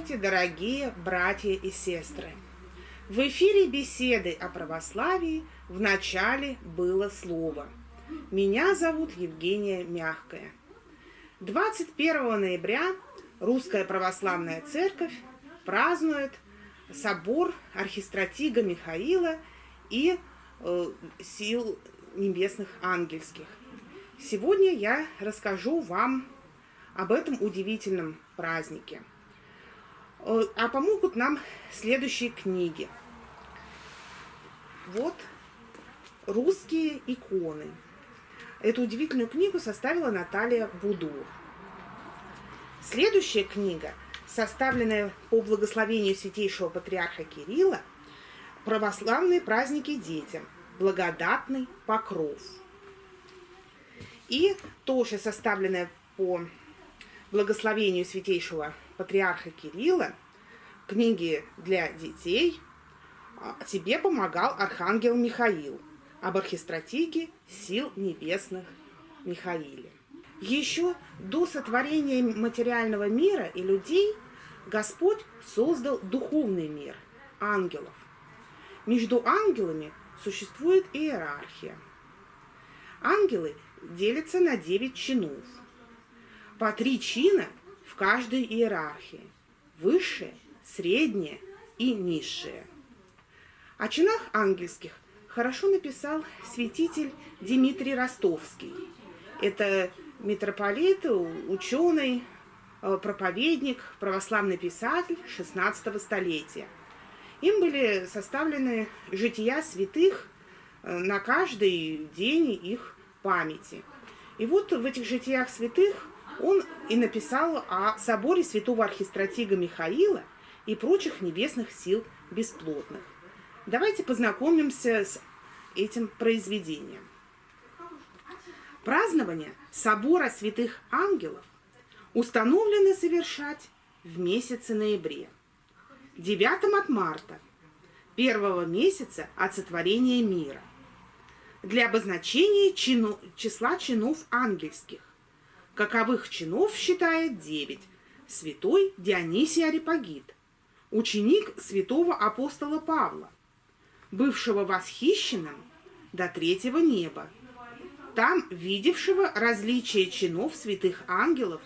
Здравствуйте, дорогие братья и сестры! В эфире беседы о православии в начале было слово. Меня зовут Евгения Мягкая. 21 ноября Русская Православная Церковь празднует собор архистратига Михаила и э, сил небесных ангельских. Сегодня я расскажу вам об этом удивительном празднике. Э, а помогут нам следующие книги. Вот русские иконы. Эту удивительную книгу составила Наталья Будур. Следующая книга, составленная по благословению святейшего патриарха Кирилла, «Православные праздники детям. Благодатный покров». И тоже составленная по благословению святейшего патриарха Кирилла, книги для детей, а, тебе помогал архангел Михаил об архистратиге сил небесных Михаиле. Еще до сотворения материального мира и людей Господь создал духовный мир, ангелов. Между ангелами существует иерархия. Ангелы делятся на девять чинов. По три чина каждой иерархии. Высшее, среднее и низшее. О чинах ангельских хорошо написал святитель Дмитрий Ростовский. Это митрополит, ученый, э, проповедник, православный писатель XVI столетия. Им были составлены жития святых э, на каждый день их памяти. И вот в этих житиях святых он и написал о соборе святого архистратига Михаила и прочих небесных сил бесплотных. Давайте познакомимся с этим произведением. Празднование собора святых ангелов установлено совершать в месяце ноябре, 9 от марта, первого месяца от сотворения мира, для обозначения чину, числа чинов ангельских, Каковых чинов считает девять. Святой Дионисий Арипагит, ученик святого апостола Павла, бывшего восхищенным до третьего неба, там видевшего различие чинов святых ангелов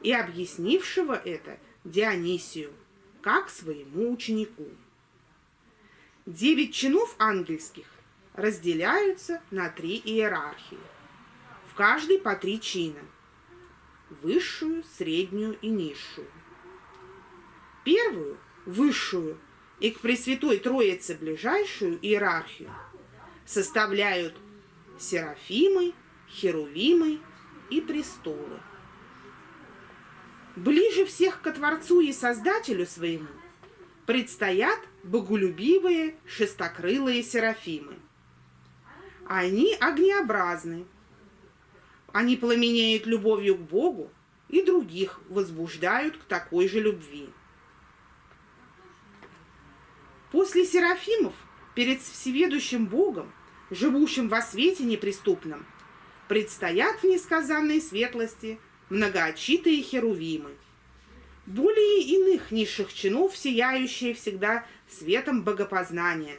и объяснившего это Дионисию, как своему ученику. Девять чинов ангельских разделяются на три иерархии, в каждой по три чина – высшую, среднюю и низшую. Первую, высшую, и к Пресвятой Троице ближайшую иерархию составляют серафимы, херувимы и престолы. Ближе всех ко Творцу и Создателю своему предстоят боголюбивые шестокрылые серафимы. Они огнеобразны, они пламенеют любовью к Богу и других возбуждают к такой же любви. После Серафимов перед всеведущим Богом, живущим во свете неприступном, предстоят в несказанной светлости многоочитые херувимы. Более иных низших чинов, сияющие всегда светом богопознания,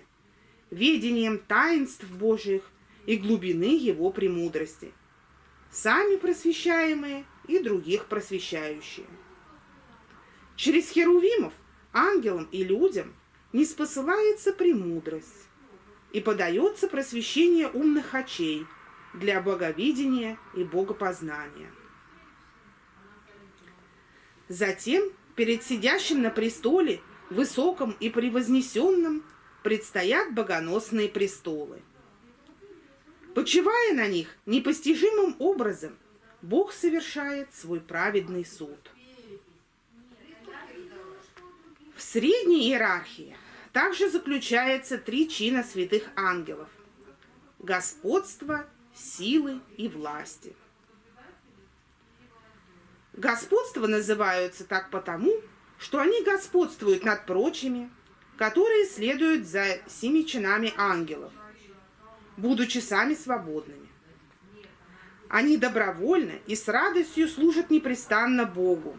ведением таинств Божьих и глубины его премудрости – сами просвещаемые и других просвещающие. Через херувимов ангелам и людям не спосылается премудрость и подается просвещение умных очей для боговидения и богопознания. Затем перед сидящим на престоле, высоком и превознесенном, предстоят богоносные престолы – Почивая на них непостижимым образом, Бог совершает свой праведный суд. В средней иерархии также заключается три чина святых ангелов – господство, силы и власти. Господство называются так потому, что они господствуют над прочими, которые следуют за семи чинами ангелов будучи сами свободными. Они добровольно и с радостью служат непрестанно Богу.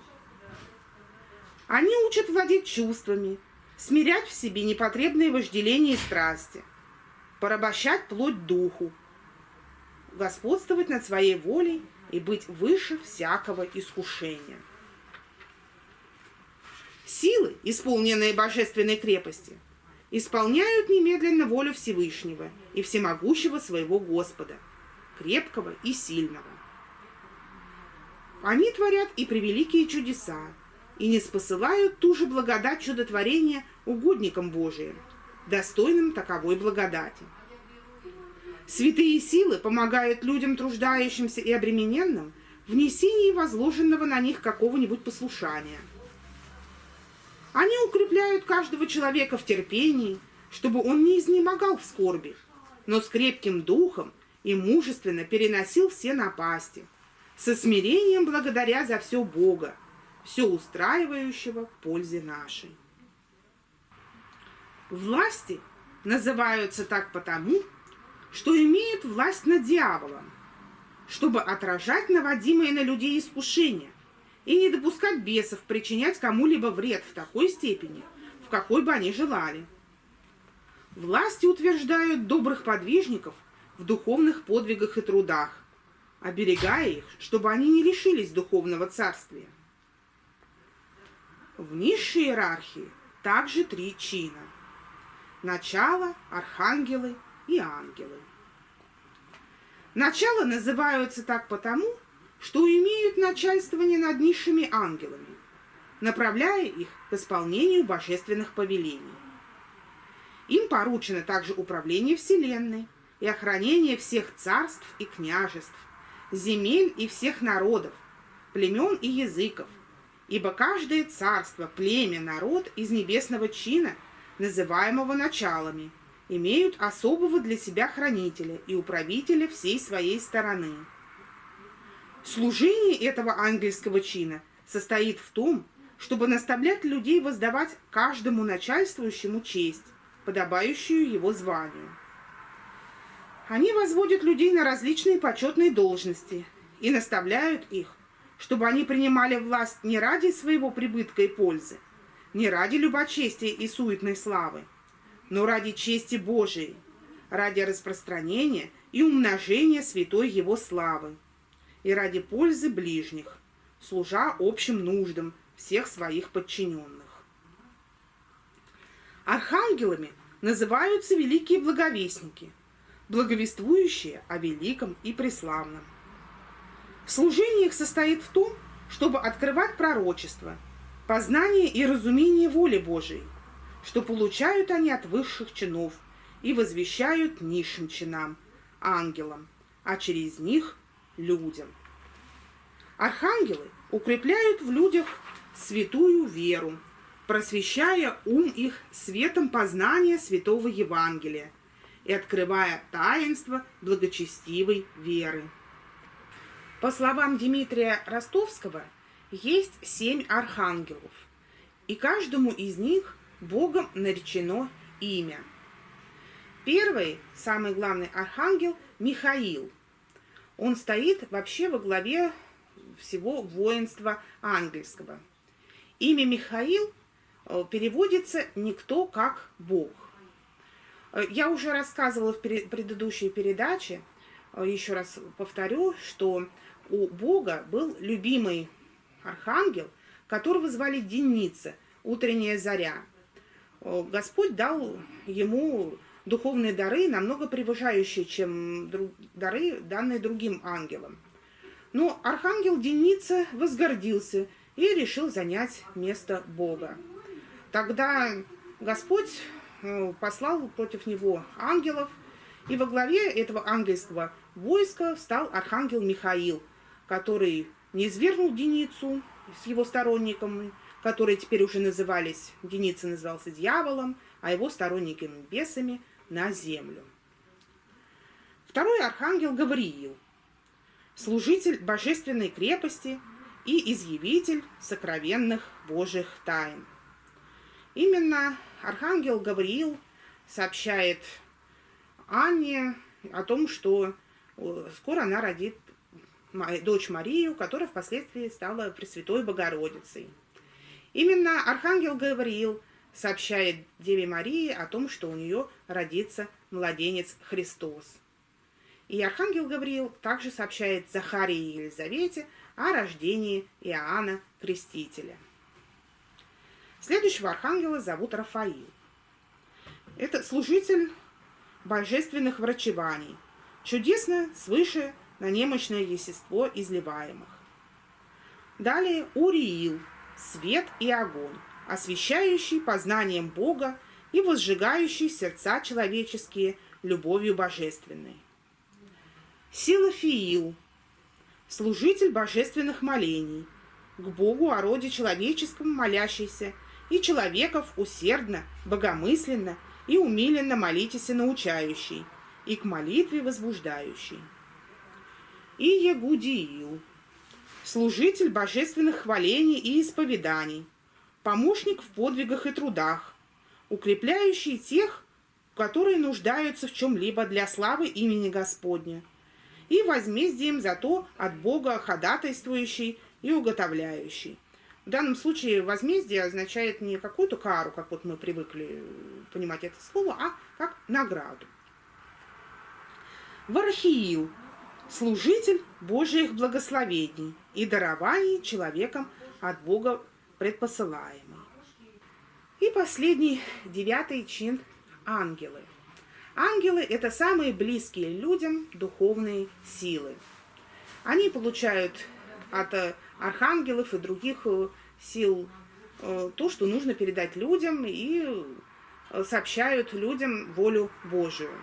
Они учат владеть чувствами, смирять в себе непотребные вожделения и страсти, порабощать плоть духу, господствовать над своей волей и быть выше всякого искушения. Силы, исполненные божественной крепости, исполняют немедленно волю Всевышнего и всемогущего своего Господа, крепкого и сильного. Они творят и превеликие чудеса, и не спосылают ту же благодать чудотворения угодникам Божиим, достойным таковой благодати. Святые силы помогают людям, труждающимся и обремененным, в несении возложенного на них какого-нибудь послушания. Они укрепляют каждого человека в терпении, чтобы он не изнемогал в скорби, но с крепким духом и мужественно переносил все напасти, со смирением благодаря за все Бога, все устраивающего к пользе нашей. Власти называются так потому, что имеют власть над дьяволом, чтобы отражать наводимые на людей искушения и не допускать бесов причинять кому-либо вред в такой степени, в какой бы они желали. Власти утверждают добрых подвижников в духовных подвигах и трудах, оберегая их, чтобы они не лишились духовного царствия. В низшей иерархии также три чина. Начало, архангелы и ангелы. Начало называются так потому, что имеют начальствование над низшими ангелами, направляя их к исполнению божественных повелений. Им поручено также управление Вселенной и охранение всех царств и княжеств, земель и всех народов, племен и языков, ибо каждое царство, племя, народ из небесного чина, называемого началами – имеют особого для себя хранителя и управителя всей своей стороны. Служение этого ангельского чина состоит в том, чтобы наставлять людей воздавать каждому начальствующему честь, подобающую его званию. Они возводят людей на различные почетные должности и наставляют их, чтобы они принимали власть не ради своего прибытка и пользы, не ради любочестия и суетной славы, но ради чести Божией, ради распространения и умножения святой Его славы, и ради пользы ближних, служа общим нуждам всех своих подчиненных. Архангелами называются великие благовестники, благовествующие о великом и преславном. Служение их состоит в том, чтобы открывать пророчество, познание и разумение воли Божией, что получают они от высших чинов и возвещают низшим чинам, ангелам, а через них – людям. Архангелы укрепляют в людях святую веру, просвещая ум их светом познания святого Евангелия и открывая таинство благочестивой веры. По словам Дмитрия Ростовского, есть семь архангелов, и каждому из них Богом наречено имя. Первый, самый главный архангел Михаил. Он стоит вообще во главе всего воинства ангельского. Имя Михаил э, переводится «никто как Бог». Э, я уже рассказывала в предыдущей передаче, э, еще раз повторю, что у Бога был любимый архангел, которого звали Деница, утренняя заря. Господь дал ему духовные дары, намного превышающие, чем дары, данные другим ангелам. Но архангел Деница возгордился и решил занять место Бога. Тогда Господь э, послал против него ангелов, и во главе этого ангельского войска стал архангел Михаил, который не извергнул Деницу с его сторонниками, которые теперь уже назывались, Деница назывался дьяволом, а его сторонники бесами, на землю. Второй архангел Гавриил, служитель божественной крепости и изъявитель сокровенных Божьих тайн. Именно архангел Гавриил сообщает Анне о том, что э, скоро она родит дочь Марию, которая впоследствии стала Пресвятой Богородицей. Именно архангел Гавриил сообщает Деве Марии о том, что у нее родится младенец Христос. И архангел Гавриил также сообщает Захарии и Елизавете о рождении Иоанна Крестителя. Следующего архангела зовут Рафаил. Это служитель божественных врачеваний, чудесно свыше на немощное естество изливаемых. Далее Уриил, свет и огонь, освещающий познанием Бога и возжигающий сердца человеческие любовью божественной. Силафиил, служитель божественных молений, к Богу о роде человеческом молящийся, и человеков усердно, богомысленно и умиленно молитесь и научающий, и к молитве возбуждающий. И Ягудиил, служитель божественных хвалений и исповеданий, помощник в подвигах и трудах, укрепляющий тех, которые нуждаются в чем-либо для славы имени Господня, и возмездием за то от Бога ходатайствующий и уготовляющий. В данном случае возмездие означает не какую-то кару, как вот мы привыкли понимать это слово, а как награду. Варахиил – служитель Божьих благословений и дарований человеком от Бога предпосылаемый. И последний, девятый чин – ангелы. Ангелы – это самые близкие людям духовные силы. Они получают от архангелов и других э, сил э, то, что нужно передать людям и э, сообщают людям волю Божию.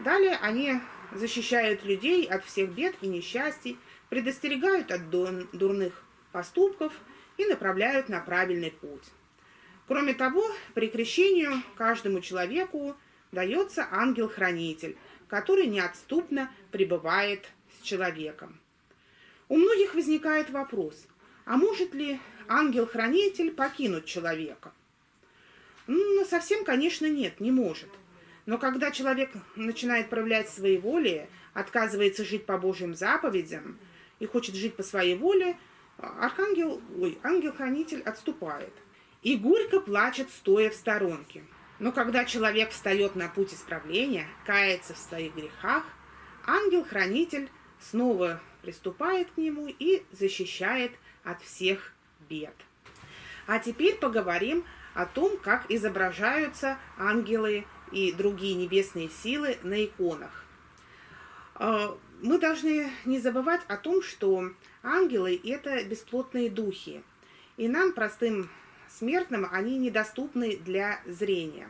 Далее они защищают людей от всех бед и несчастий, предостерегают от дурных поступков и направляют на правильный путь. Кроме того, при крещении каждому человеку дается ангел-хранитель, который неотступно пребывает с человеком. У многих возникает вопрос, а может ли ангел-хранитель покинуть человека? Ну, совсем, конечно, нет, не может. Но когда человек начинает проявлять свои воли, отказывается жить по Божьим заповедям и хочет жить по своей воле, архангел, ой, ангел-хранитель отступает. И горько плачет, стоя в сторонке. Но когда человек встает на путь исправления, кается в своих грехах, ангел-хранитель снова приступает к нему и защищает от всех бед. А теперь поговорим о том, как изображаются ангелы и другие небесные силы на иконах. Мы должны не забывать о том, что ангелы – это бесплотные духи, и нам, простым смертным, они недоступны для зрения.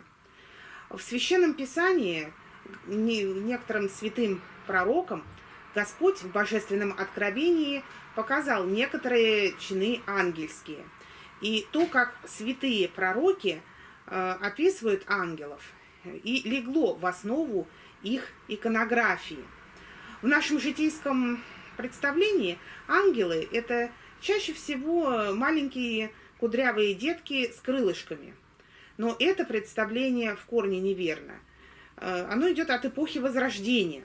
В Священном Писании некоторым святым пророкам – Господь в божественном откровении показал некоторые чины ангельские. И то, как святые пророки э, описывают ангелов, и легло в основу их иконографии. В нашем житейском представлении ангелы – это чаще всего маленькие кудрявые детки с крылышками. Но это представление в корне неверно. Э, оно идет от эпохи Возрождения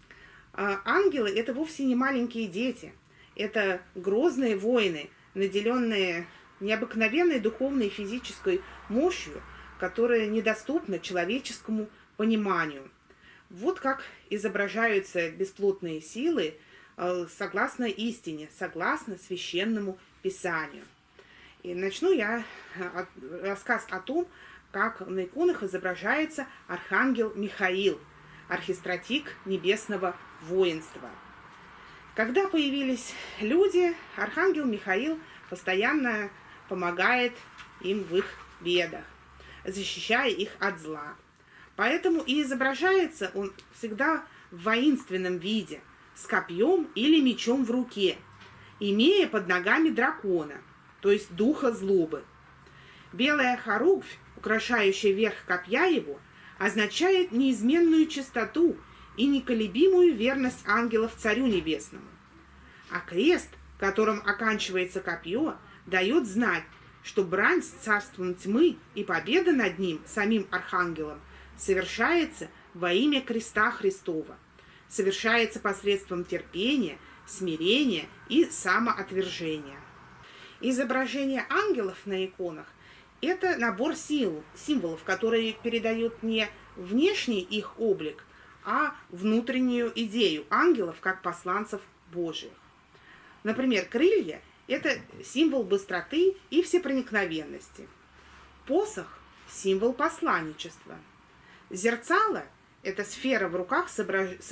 – а ангелы – это вовсе не маленькие дети. Это грозные воины, наделенные необыкновенной духовной и физической мощью, которая недоступна человеческому пониманию. Вот как изображаются бесплотные силы э, согласно истине, согласно священному писанию. И начну я э, рассказ о том, как на иконах изображается архангел Михаил, архистратик небесного воинства. Когда появились люди, архангел Михаил постоянно помогает им в их бедах, защищая их от зла. Поэтому и изображается он всегда в воинственном виде, с копьем или мечом в руке, имея под ногами дракона, то есть духа злобы. Белая хоругвь, украшающая верх копья его, означает неизменную чистоту и неколебимую верность ангелов Царю Небесному. А крест, которым оканчивается копье, дает знать, что брань с царством тьмы и победа над ним, самим архангелом, совершается во имя креста Христова, совершается посредством терпения, смирения и самоотвержения. Изображение ангелов на иконах – это набор сил, символов, которые передают не внешний их облик, а внутреннюю идею ангелов как посланцев Божьих. Например, крылья – это символ быстроты и всепроникновенности. Посох – символ посланничества. Зерцало – это сфера в руках с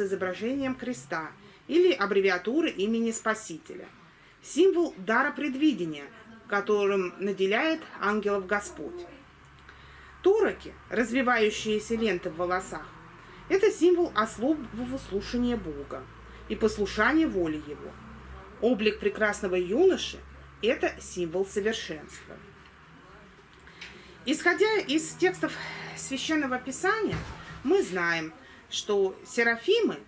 изображением креста или аббревиатуры имени Спасителя – символ дара предвидения, которым наделяет ангелов Господь. Туроки, развивающиеся ленты в волосах, это символ особого слушания Бога и послушания воли Его. Облик прекрасного юноши – это символ совершенства. Исходя из текстов Священного Писания, мы знаем, что серафимы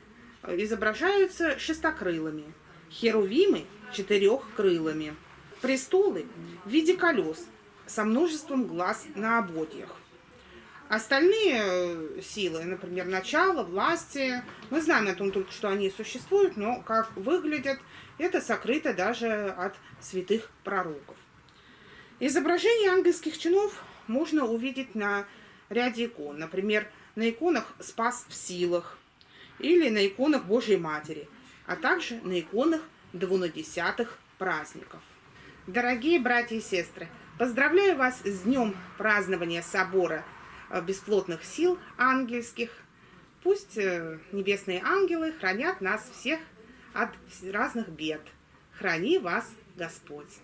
изображаются шестокрылыми, херувимы четырехкрылыми. Престолы в виде колес со множеством глаз на ободьях. Остальные э, силы, например, начало, власти, мы знаем о том только, что они существуют, но как выглядят, это сокрыто даже от святых пророков. Изображение ангельских чинов можно увидеть на ряде икон. Например, на иконах «Спас в силах» или на иконах Божьей Матери, а также на иконах двунадесятых праздников. Дорогие братья и сестры, поздравляю вас с днем празднования собора э, бесплотных сил ангельских. Пусть э, небесные ангелы хранят нас всех от разных бед. Храни вас Господь.